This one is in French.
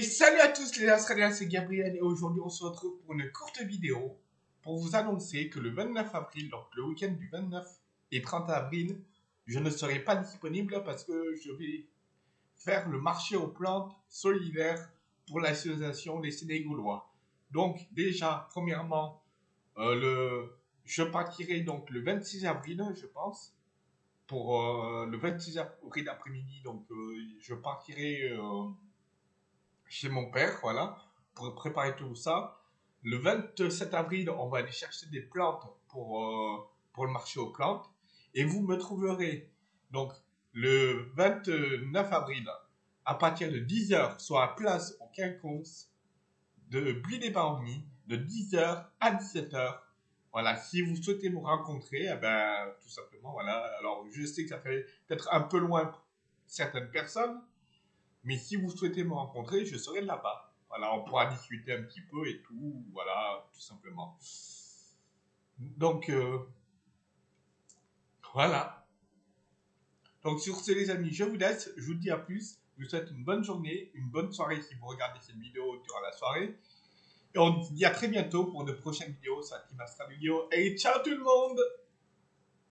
Salut à tous les Australiens, c'est Gabriel et aujourd'hui on se retrouve pour une courte vidéo pour vous annoncer que le 29 avril, donc le week-end du 29 et 30 avril, je ne serai pas disponible parce que je vais faire le marché aux plantes solidaire pour l'association des Sénégaulois. Donc déjà, premièrement, euh, je partirai donc le 26 avril, je pense, pour euh, le 26 avril après-midi. Donc euh, je partirai chez mon père, voilà, pour préparer tout ça. Le 27 avril, on va aller chercher des plantes pour, euh, pour le marché aux plantes. Et vous me trouverez donc le 29 avril à partir de 10h, soit à place au quinconce de Bly des de 10h à 17h. Voilà, si vous souhaitez me rencontrer, eh ben, tout simplement, voilà. Alors, je sais que ça fait peut-être un peu loin pour certaines personnes, mais si vous souhaitez me rencontrer, je serai là-bas. Voilà, on pourra discuter un petit peu et tout, voilà, tout simplement. Donc, euh, voilà. Donc, sur ce, les amis, je vous laisse. Je vous dis à plus. Je vous souhaite une bonne journée, une bonne soirée si vous regardez cette vidéo durant la soirée. Et on se dit à très bientôt pour de prochaines vidéos sur la Team Vidéo. Et ciao tout le monde